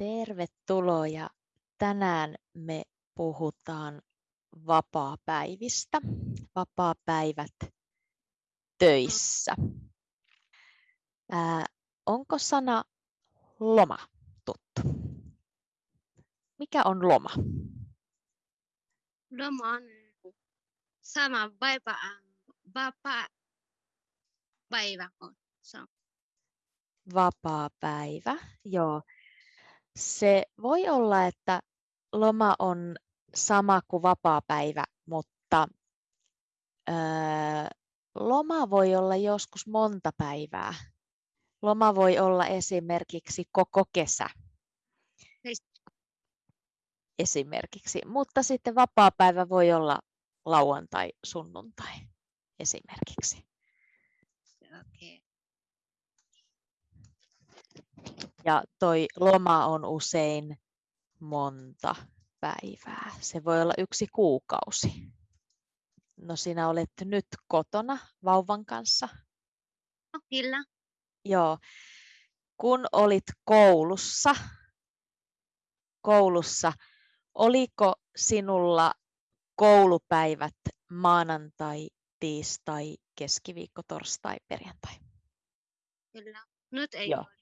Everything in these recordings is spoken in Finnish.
Tervetuloa ja tänään me puhutaan vapaapäivistä, vapaapäivät töissä. Ää, onko sana loma tuttu? Mikä on loma? Loma on sama päivä, vapaa päivä on. On. Vapaapäivä, joo. Se voi olla, että loma on sama kuin vapaapäivä, mutta öö, loma voi olla joskus monta päivää. Loma voi olla esimerkiksi koko kesä. Heist- Esimerkiksi, mutta sitten vapaapäivä voi olla lauantai, sunnuntai esimerkiksi. Okei. Ja toi loma on usein monta päivää. Se voi olla yksi kuukausi. No sinä olet nyt kotona vauvan kanssa. No, kyllä. Joo. Kun olit koulussa, koulussa, oliko sinulla koulupäivät maanantai, tiistai, keskiviikko, torstai, perjantai? Kyllä. Nyt ei Joo. ole.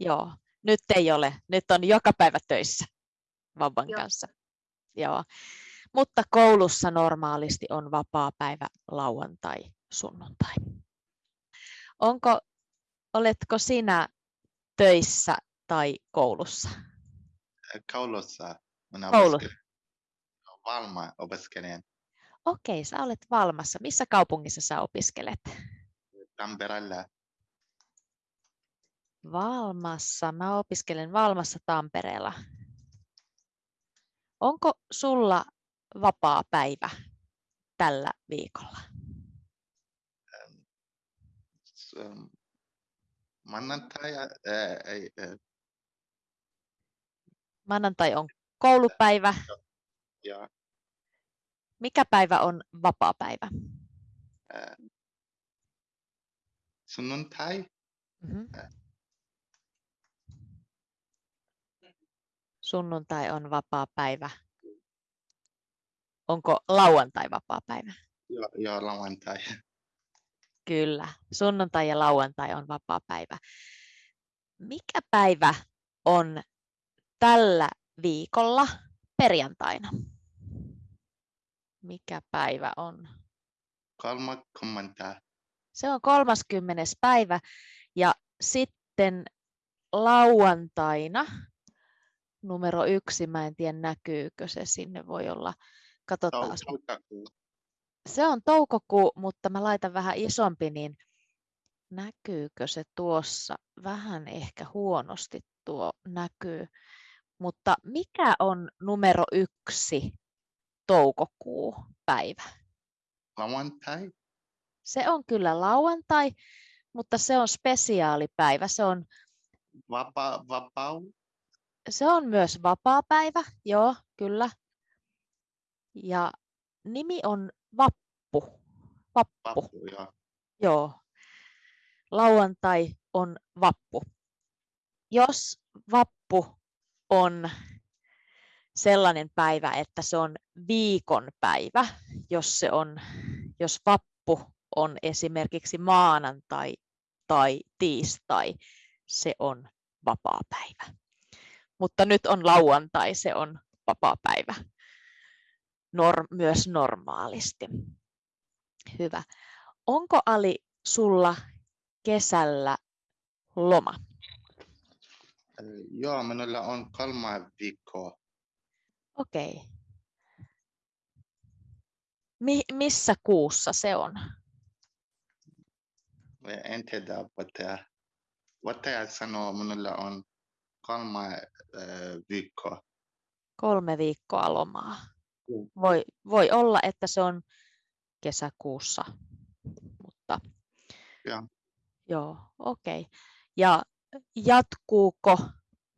Joo, nyt ei ole. Nyt on joka päivä töissä vauvan Joo. kanssa. Joo. Mutta koulussa normaalisti on vapaa päivä lauantai, sunnuntai. Onko, oletko sinä töissä tai koulussa? Koulussa minä Koulu. Valma opiskelen Okei, sä olet Valmassa. Missä kaupungissa sä opiskelet? Tampereella. Valmassa. Mä opiskelen Valmassa Tampereella. Onko sulla vapaa päivä tällä viikolla? S- ähm, Maanantai, ää, ei, ää, Maanantai on koulupäivä. ja Mikä päivä on vapaa päivä? ää, sunnuntai, Mhm. Sunnuntai on vapaa päivä. Onko lauantai vapaa päivä? ja, ja lauantai. Kyllä, sunnuntai ja lauantai on vapaa päivä. Mikä päivä on tällä viikolla perjantaina? Mikä päivä on? Kolmakymmentä, Se on 30. päivä ja sitten lauantaina numero yksi, mä en tiedä näkyykö se sinne, voi olla, katsotaan. toukokuu. Se on toukokuu, mutta mä laitan vähän isompi, niin näkyykö se tuossa? Vähän ehkä huonosti tuo näkyy. Mutta mikä on numero yksi toukokuu päivä? Lauantai, Se on kyllä lauantai, mutta se on spesiaalipäivä. Se on, vapa, vapau, se on myös vapaapäivä, joo, kyllä. Ja nimi on Vappu. Vappu. vappu, ja Joo. Lauantai on vappu. Jos vappu on sellainen päivä, että se on viikon päivä, jos, se on, jos vappu on esimerkiksi maanantai tai tiistai, se on vapaapäivä. Mutta nyt on lauantai, se on vapaapäivä. Nor- myös normaalisti. Hyvä. Onko Ali sulla kesällä loma? Ää, Joo, minulla on kolme viikkoa. Okei. Mi- missä kuussa se on? En tiedä, opettaja. Opettaja sanoo, minulla on kolme ää, viikkoa. Kolme viikkoa lomaa. Voi, voi olla, että se on kesäkuussa, mutta Joo. joo, okei. Ja jatkuuko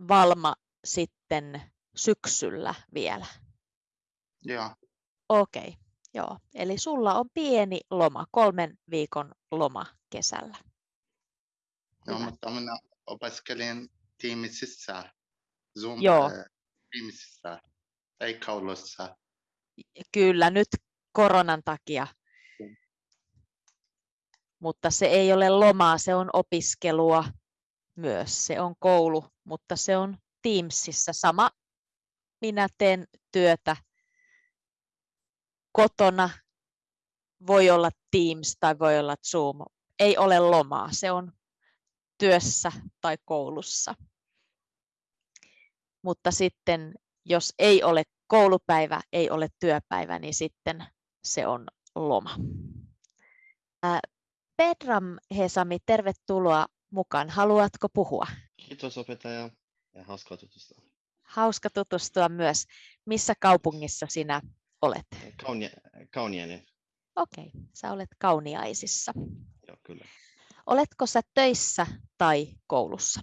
Valma sitten syksyllä vielä? Joo, Okei, joo. Eli sulla on pieni loma, kolmen viikon loma kesällä. joo mutta minä tiimisissä Zoom Joo. äh, Teamsissa, ei kaulussa. Kyllä nyt koronan takia. Mm. Mutta se ei ole lomaa, se on opiskelua myös. Se on koulu, mutta se on Teamsissa. Sama minä teen työtä kotona. Voi olla Teams tai voi olla Zoom. Ei ole lomaa, se on työssä tai koulussa. Mutta sitten jos ei ole koulupäivä, ei ole työpäivä, niin sitten se on loma. Ää, Pedram Hesami, tervetuloa mukaan. Haluatko puhua? Kiitos opettaja ja hauskaa tutustua. Hauska tutustua myös. Missä kaupungissa sinä olet? Kaunia, kauniainen, Okei, sä olet Kauniaisissa. joo kyllä. Oletko sä töissä tai koulussa?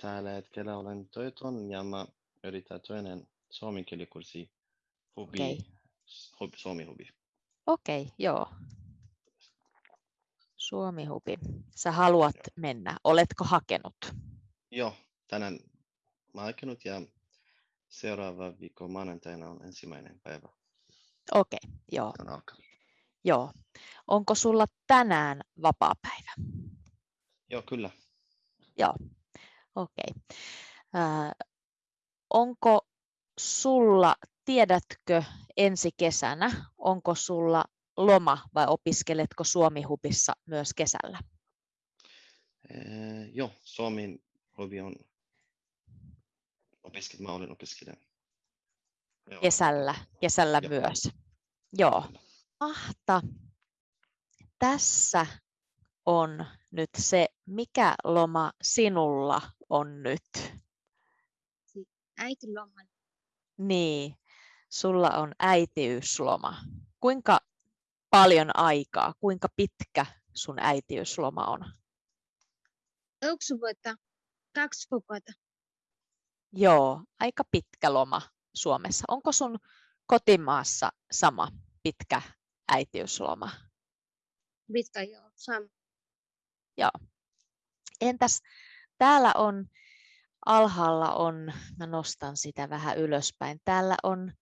Tällä hetkellä olen työtön ja mä yritän toinen suomen kielikurssi hubi, Okei. hubi, suomi hubi. Okei, joo. Suomi Hubi. Sä haluat mennä. Oletko hakenut? Joo, tänään mä aikenut ja seuraava viikko maanantaina on ensimmäinen päivä. Okei, joo, Se on alkanut. Joo. Onko sulla tänään vapaa-päivä? Joo, kyllä. Okei. Ää, onko sulla, tiedätkö ensi kesänä, onko sulla loma vai opiskeletko Suomi-hubissa myös kesällä? Eh, joo, suomen hubi on opiskelija, mä olen opiskelija. Joo, Kesällä, kesällä Joo. myös. Joo. kyllä. Mahta. Tässä on nyt se, mikä loma sinulla on nyt. äitiloma. Niin, sulla on äitiysloma. Kuinka paljon aikaa, kuinka pitkä sun äitiysloma on? Yksi vuotta, kaksi kuukautta. Joo, aika pitkä loma Suomessa. Onko sun kotimaassa sama pitkä äitiysloma? Pitkä joo, sama. Entäs täällä on alhaalla on, mä nostan sitä vähän ylöspäin, täällä on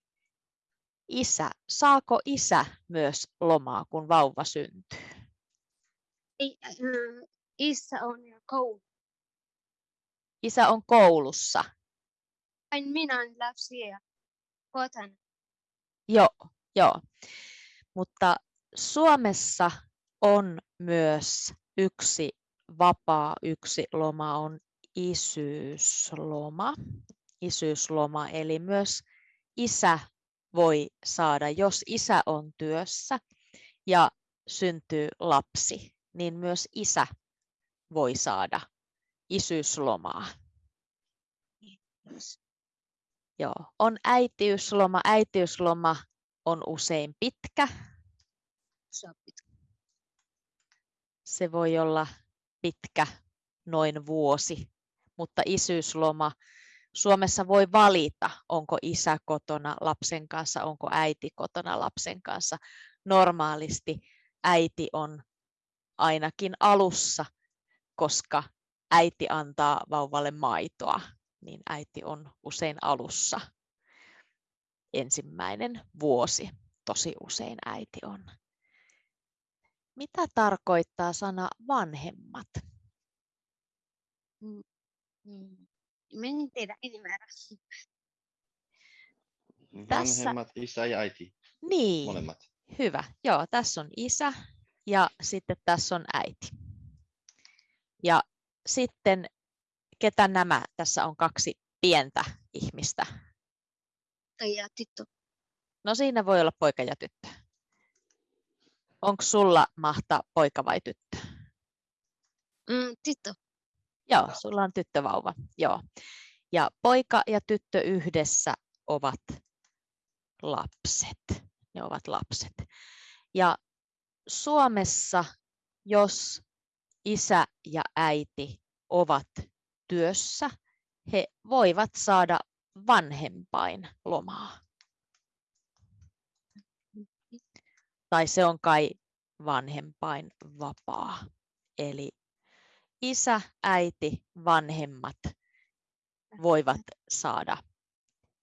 isä. Saako isä myös lomaa, kun vauva syntyy? Äh, isä on jo koulu. Isä on koulussa. Vain minä olen lapsia kotona. Joo, joo. Mutta Suomessa on myös yksi vapaa, yksi loma on isyysloma. Isyysloma, eli myös isä voi saada, jos isä on työssä ja syntyy lapsi, niin myös isä voi saada isyyslomaa. Joo, on äitiysloma. Äitiysloma on usein pitkä. Se on pitkä. Se voi olla pitkä, noin vuosi, mutta isyysloma, Suomessa voi valita, onko isä kotona lapsen kanssa, onko äiti kotona lapsen kanssa. Normaalisti äiti on ainakin alussa, koska äiti antaa vauvalle maitoa, niin äiti on usein alussa ensimmäinen vuosi. Tosi usein äiti on. Mitä tarkoittaa sana vanhemmat? Mm. Menin tehdä enemmän. Tässä- Vanhemmat, isä ja äiti, Niin, molemmat. hyvä. Joo, tässä on isä ja sitten tässä on äiti. Ja sitten, ketä nämä? Tässä on kaksi pientä ihmistä. Ja tyttö. No siinä voi olla poika ja tyttö. Onko sulla mahta poika vai tyttö? Mm, tyttö. Joo, sulla on tyttövauva. Joo. Ja poika ja tyttö yhdessä ovat lapset. Ne ovat lapset. Ja Suomessa, jos isä ja äiti ovat työssä, he voivat saada vanhempain lomaa. Tai se on kai vanhempain vapaa. Eli isä, äiti, vanhemmat voivat saada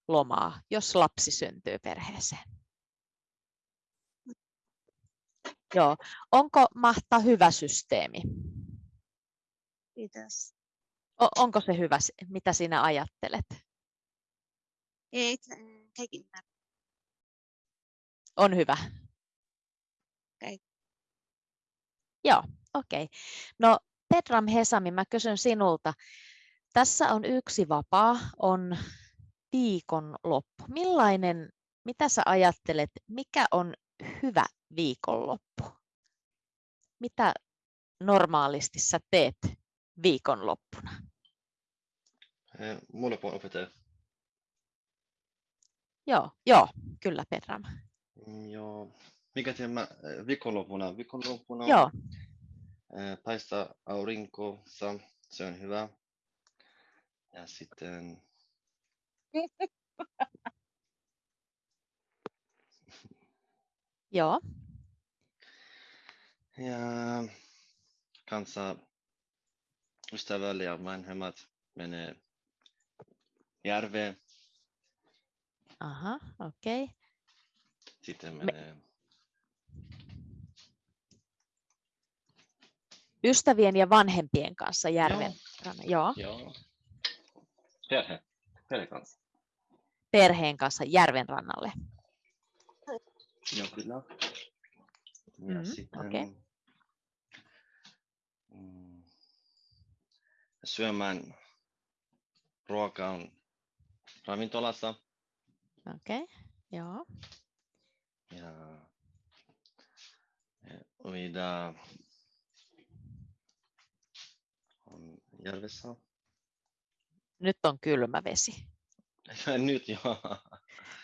lomaa, jos lapsi syntyy perheeseen. Joo. Onko Mahta hyvä systeemi? Kiitos. O- onko se hyvä? Mitä sinä ajattelet? Ei, kaikki ymmärrä. On hyvä. Okei. Joo, okei. Okay. No Petram Hesami, mä kysyn sinulta. Tässä on yksi vapaa, on viikonloppu. Millainen, mitä sä ajattelet, mikä on hyvä viikonloppu? Mitä normaalisti sä teet viikonloppuna? Eh, Mulle on opettaja. Joo, joo, kyllä Petram. Mm, Joo. Mikä teemme eh, viikonloppuna? Viikonloppuna Joo, eh, paistaa aurinkossa, se on hyvä. Ja sitten joo, ja kanssa ystävällä ja vanhemmat menee järveen, aha, okei. Okay. sitten Me- menee Ystävien ja vanhempien kanssa järven ranna. Joo, Joo. Perhe. Perhe kanssa. perheen kanssa järven rannalle. Joo, kyllä. Ja Mhm, sitten okei. mm, syömään ruokaa on ravintolassa Okei, okay. joo. ja ja uida on järvessä. Nyt on kylmä vesi. nyt joo.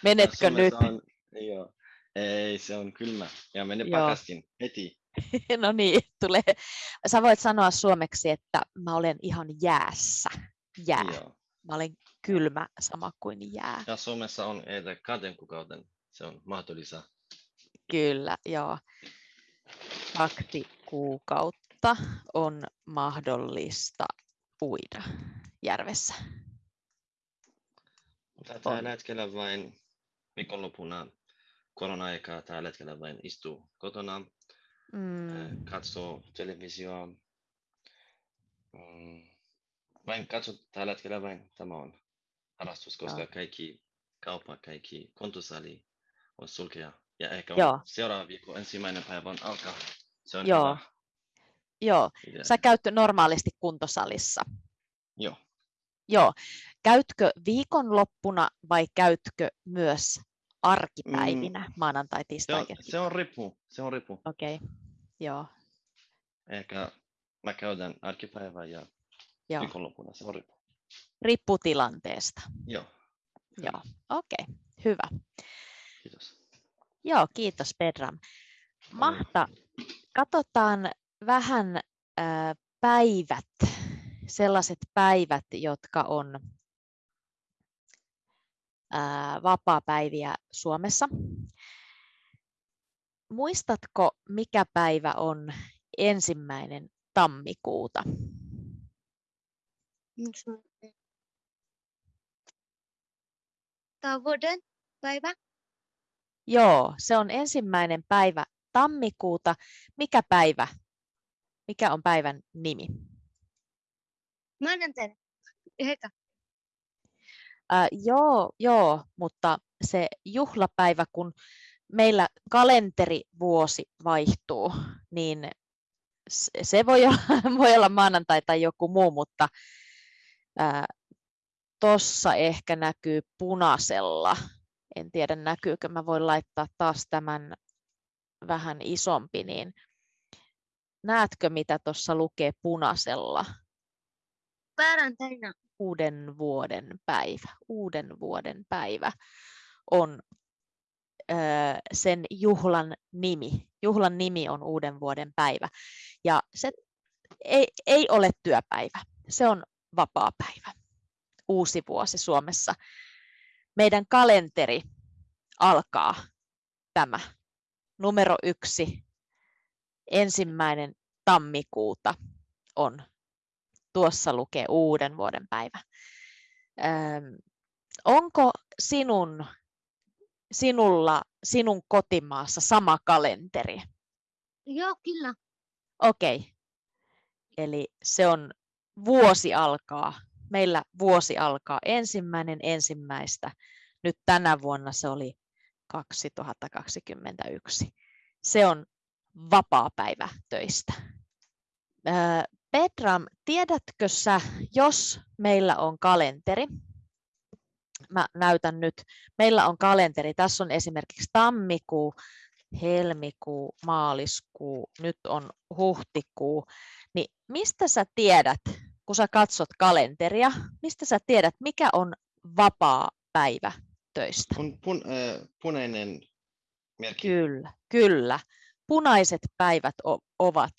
Menetkö nyt? On, joo. Ei, se on kylmä. Ja mene pakastin heti. No niin, tulee. Sä voit sanoa suomeksi, että mä olen ihan jäässä. Jää. Joo. Mä olen kylmä sama kuin jää. Ja Suomessa on että kahden kuukauden. Se on mahdollista. Kyllä, joo. Kaksi kuukautta on mahdollista uida järvessä. Tällä hetkellä vain viikonloppuna korona-aikaa tällä hetkellä vain istuu kotona, mm. Mm, katsoo televisioa. Mm. Vain katso tällä hetkellä vain tämä on harrastus, koska Joo. kaikki kauppa, kaikki kontosali on sulkea. Ja ehkä Joo. on seuraava viikko ensimmäinen päivä on alkaa. Se on Joo. hyvä joo, idea. sä käyt normaalisti kuntosalissa. Joo. Joo. Käytkö viikonloppuna vai käytkö myös arkipäivinä, maanantai, Se tiistai, on, keskiviikko? se on riippu. Se on riippu. Okei, joo, Ehkä mä käydän arkipäivää ja joo. viikonloppuna. Se on riippu. Riippuu tilanteesta. Joo. Joo, okei, hyvä. Kiitos. Joo, kiitos Pedram. Mahta, katsotaan vähän päivät, sellaiset päivät, jotka on ää, vapaapäiviä Suomessa. Muistatko, mikä päivä on ensimmäinen tammikuuta? Tämä vuoden päivä. Joo, se on ensimmäinen päivä tammikuuta. Mikä päivä? Mikä on päivän nimi? Maanantaina. Ehkä. Ää, joo, joo, mutta se juhlapäivä, kun meillä kalenterivuosi vaihtuu, niin se voi olla, voi olla maanantai tai joku muu, mutta tuossa ehkä näkyy punaisella. En tiedä näkyykö, mä voin laittaa taas tämän vähän isompi, niin näetkö mitä tuossa lukee punaisella? Perjantaina. uuden vuoden päivä. Uuden vuoden päivä on ö, sen juhlan nimi. Juhlan nimi on uuden vuoden päivä. Ja se ei, ei ole työpäivä, se on vapaapäivä. Uusi vuosi Suomessa. Meidän kalenteri alkaa tämä numero yksi, ensimmäinen tammikuuta on tuossa lukee uuden vuoden päivä. Ähm, onko sinun, sinulla, sinun kotimaassa sama kalenteri? Joo, kyllä. Okei. Okay. Eli se on vuosi alkaa. Meillä vuosi alkaa ensimmäinen ensimmäistä. Nyt tänä vuonna se oli 2021. Se on vapaa päivä töistä. Petram, tiedätkö sä, jos meillä on kalenteri, mä näytän nyt, meillä on kalenteri, tässä on esimerkiksi tammikuu, helmikuu, maaliskuu, nyt on huhtikuu, niin mistä sä tiedät, kun sä katsot kalenteria, mistä sä tiedät, mikä on vapaa päivä töistä? Pun, pun, äh, punainen merkki. Kyllä, kyllä. Punaiset päivät o- ovat.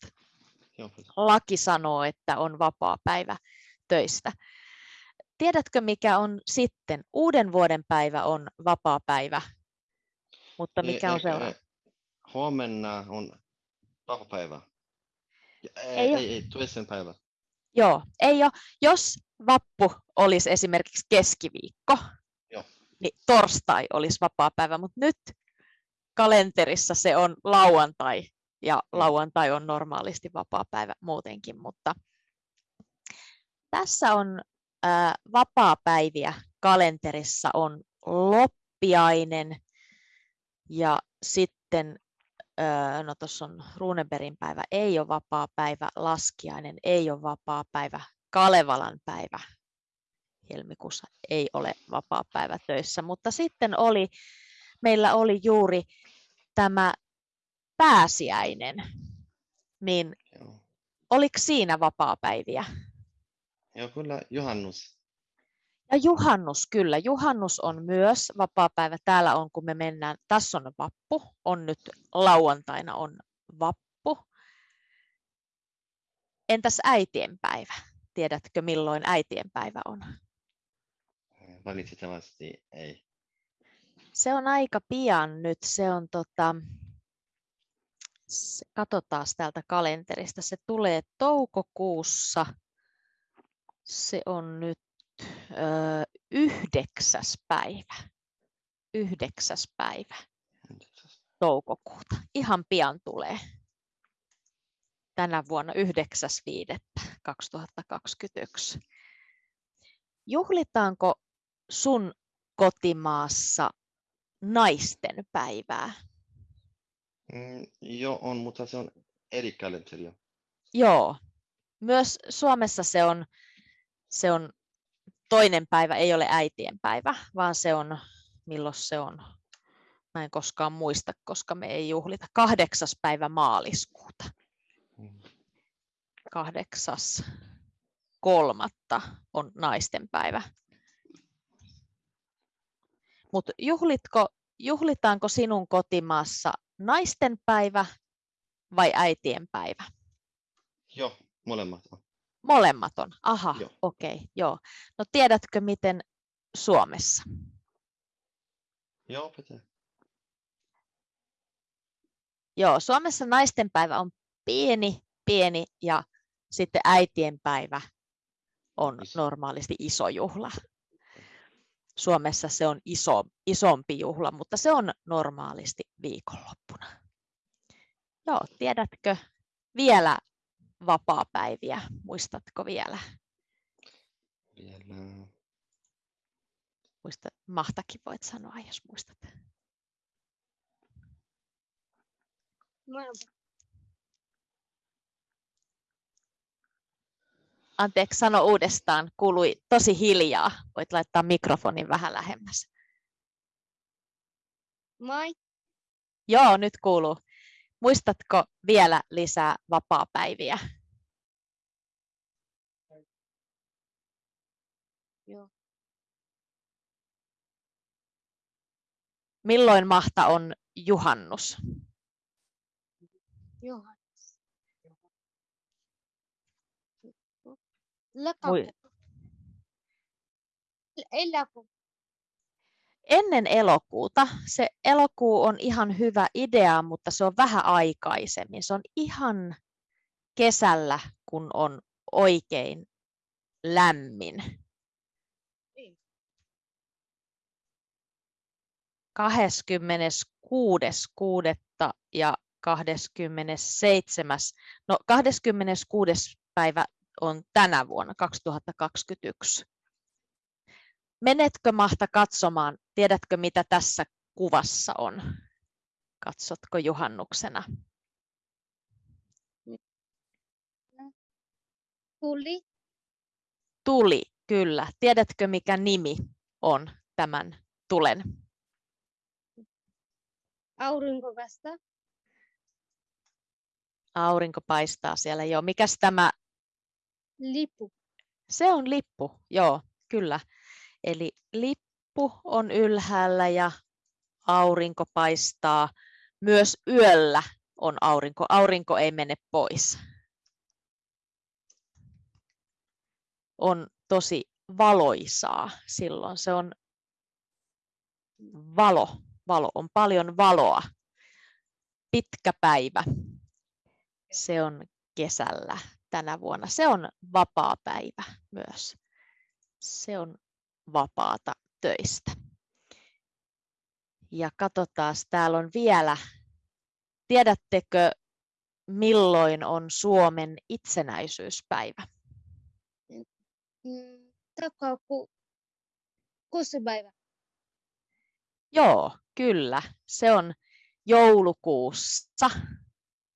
Joo, Laki sanoo, että on vapaa päivä töistä. Tiedätkö, mikä on sitten? Uuden vuoden päivä on vapaa päivä. Mutta mikä on Eh, seuraava? Huomenna on vapaapäivä. Ja, Ei ei, ei, toisen päivä. Joo, ei ole. Jos vappu olisi esimerkiksi keskiviikko, Joo. niin torstai olisi vapaa päivä, mutta nyt kalenterissa se on lauantai ja Mm. lauantai on normaalisti vapaa päivä muutenkin, mutta tässä on ää, vapaa-päiviä kalenterissa on loppiainen ja sitten no tuossa on Runeberin päivä, ei ole vapaa päivä, laskiainen ei ole vapaa päivä, Kalevalan päivä helmikuussa ei ole vapaa päivä töissä, mutta sitten oli, meillä oli juuri tämä pääsiäinen, niin Joo. oliko siinä vapaa-päiviä? Joo, kyllä juhannus. Ja juhannus, kyllä. Juhannus on myös vapaa-päivä. Täällä on, kun me mennään, tässä on vappu, on nyt lauantaina on vappu. Entäs äitienpäivä? Tiedätkö, milloin äitienpäivä on? Valitettavasti ei. Se on aika pian nyt. Se on tota, katsotaan täältä kalenterista. Se tulee toukokuussa. Se on nyt yhdeksäs päivä. Yhdeksäs päivä toukokuuta. Ihan pian tulee. Tänä vuonna 9.5.2021. Juhlitaanko sun kotimaassa naisten päivää? Mm, joo, on, mutta se on eri kalenteria. Joo. Myös Suomessa se on, se on toinen päivä, ei ole äitien päivä, vaan se on, milloin se on? Mä en koskaan muista, koska me ei juhlita. Kahdeksas päivä maaliskuuta. Mm. Kahdeksas kolmatta on naisten päivä. Mutta juhlitko, juhlitaanko sinun kotimaassa naisten päivä vai äitien päivä? Joo, molemmat on. Molemmat on. Aha, Joo. okei, okay, joo. No tiedätkö miten Suomessa? Joo, pitää. Joo, Suomessa naisten päivä on pieni, pieni ja sitten äitien päivä on Iso. normaalisti iso juhla. Suomessa se on iso, isompi juhla, mutta se on normaalisti viikonloppuna. Joo, tiedätkö vielä vapaapäiviä? Muistatko vielä? Vielä. Muista, Mahtakin voit sanoa, jos muistat. Molemmat. Anteeksi, sano uudestaan. Kuului tosi hiljaa. Voit laittaa mikrofonin vähän lähemmäs. Moi. Joo, nyt kuuluu. Muistatko vielä lisää vapaapäiviä? Joo. Milloin Mahta on juhannus? Johannes. Lokakuu. Eläkuu ennen elokuuta. Se elokuu on ihan hyvä idea, mutta se on vähän aikaisemmin. Se on ihan kesällä, kun on oikein lämmin. Niin. 26.6. ja 27. No 26. päivä on tänä vuonna 2021. Menetkö Mahta katsomaan, tiedätkö mitä tässä kuvassa on? Katsotko juhannuksena? Tuli. Tuli, kyllä. Tiedätkö mikä nimi on tämän tulen? Aurinkokasta. Aurinko paistaa siellä jo. Mikäs tämä? Lipu. Se on lippu, joo, kyllä. Eli lippu on ylhäällä ja aurinko paistaa. Myös yöllä on aurinko. Aurinko ei mene pois. On tosi valoisaa silloin. Se on valo. Valo on paljon valoa. Pitkä päivä. Se on kesällä tänä vuonna. Se on vapaa päivä myös. Se on vapaata töistä. Ja katsotaan, täällä on vielä, tiedättekö milloin on Suomen itsenäisyyspäivä? Mm, Takaa ku, kuusi päivä. Joo, kyllä. Se on joulukuussa.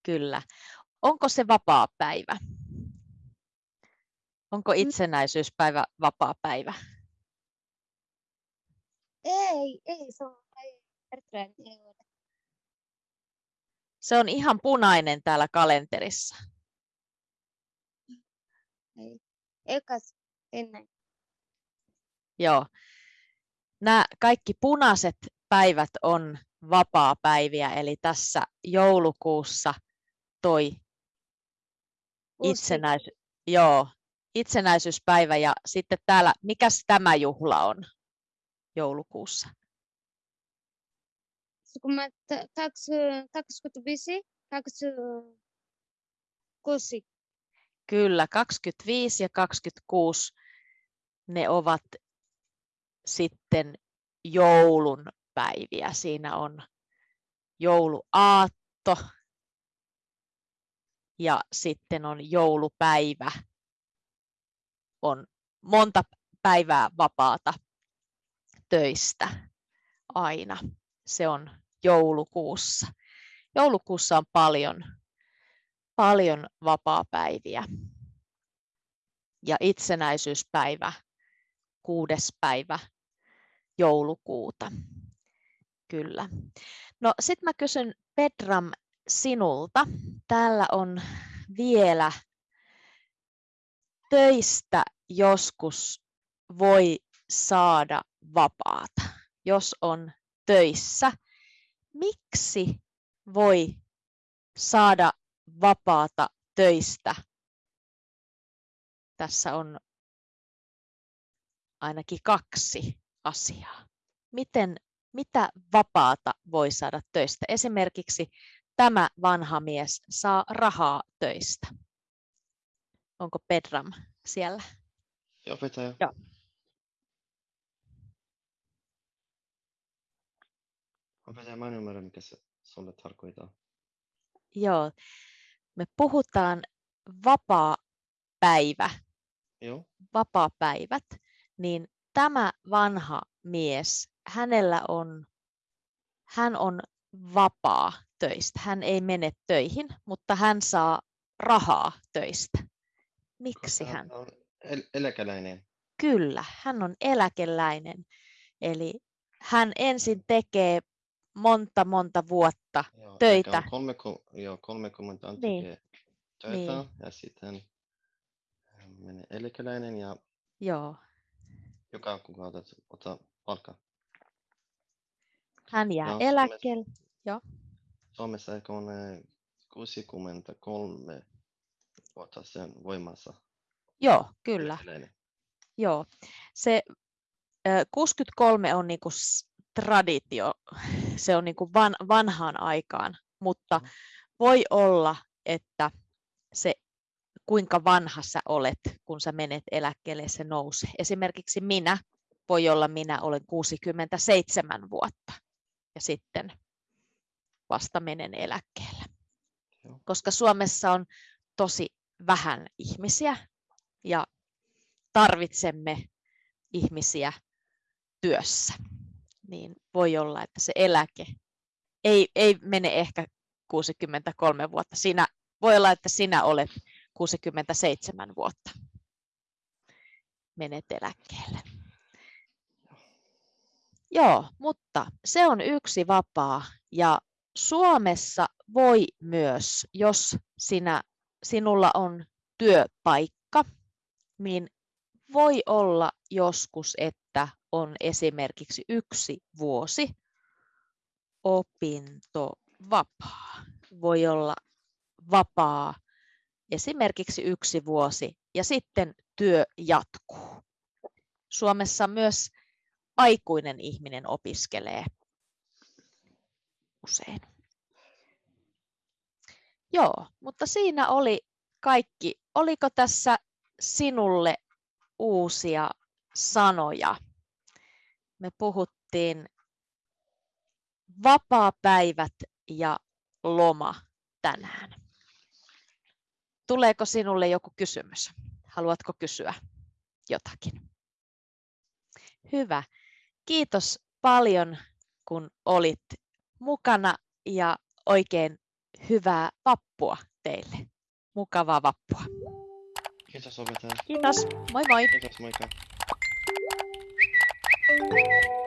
Kyllä. Onko se vapaa päivä? Onko itsenäisyyspäivä vapaa päivä? Ei, ei se on ei, Bertrand, ei ole. Se on ihan punainen täällä kalenterissa. Ei. Ekas ennen. Joo. Nämä kaikki punaiset päivät on vapaa-päiviä, eli tässä joulukuussa toi itsenäis... Joo, itsenäisyyspäivä ja sitten täällä, mikäs tämä juhla on joulukuussa? Kun mä kaksi, 25, kaksi, kuusi. Kyllä, 25 ja 26 ne ovat sitten joulun päiviä. Siinä on jouluaatto ja sitten on joulupäivä. On monta päivää vapaata töistä aina. Se on joulukuussa. Joulukuussa on paljon, paljon vapaapäiviä. Ja itsenäisyyspäivä, kuudes päivä joulukuuta. Kyllä. No sitten mä kysyn Pedram sinulta. Täällä on vielä töistä joskus voi saada vapaata, jos on töissä. Miksi voi saada vapaata töistä? Tässä on ainakin kaksi asiaa. Miten, mitä vapaata voi saada töistä? Esimerkiksi tämä vanha mies saa rahaa töistä. Onko Pedram siellä? Opettaja. Joo. Opettaja, mä en ymmärrä, mikä se sulle tarkoittaa. Joo. Me puhutaan vapaa-päivä, Joo? vapaa-päivät, niin tämä vanha mies, hänellä on, hän on vapaa töistä. Hän ei mene töihin, mutta hän saa rahaa töistä. Miksi Koska hän? on el- eläkeläinen. Kyllä, hän on eläkeläinen. Eli hän ensin tekee monta monta vuotta. Joo, Töitä. Kolme, joo, 30 on Niin. tekee töitä Niin. ja sitten hän menee eläkeläinen ja Joo, joka kuukausi ottaa palkkaa. hän jää Joo, eläkkeelle. Suomessa ehkä on eh, 63 vuotta sen voimassa. Joo, kyllä. eläkeläinen. Joo. Se ö, 63 on niinku traditio, se on niinku van, vanhaan aikaan, mutta Mhm. voi olla, että se kuinka vanha sä olet, kun sä menet eläkkeelle, se nousee. Esimerkiksi minä, voi olla minä olen 67 vuotta. ja sitten vasta menen eläkkeelle. Koska Suomessa on tosi vähän ihmisiä ja tarvitsemme ihmisiä työssä, niin voi olla, että se eläke ei, ei mene ehkä 63 vuotta. Siinä, voi olla, että sinä olet 67 vuotta. Menet eläkkeelle. Joo, mutta se on yksi vapaa ja Suomessa voi myös, jos sinä, sinulla on työpaikka, niin voi olla joskus, että on esimerkiksi yksi vuosi opintovapaa. Voi olla vapaa esimerkiksi yksi vuosi ja sitten työ jatkuu. Suomessa myös aikuinen ihminen opiskelee usein. Joo, mutta siinä oli kaikki. Oliko tässä sinulle uusia sanoja? Me puhuttiin vapaapäivät ja loma tänään. Tuleeko sinulle joku kysymys? Haluatko kysyä jotakin? Hyvä. Kiitos paljon, kun olit mukana ja oikein hyvää vappua teille. Mukavaa vappua. Kiitos opettaja. Kiitos. Moi moi. Kiitos, moikka. Música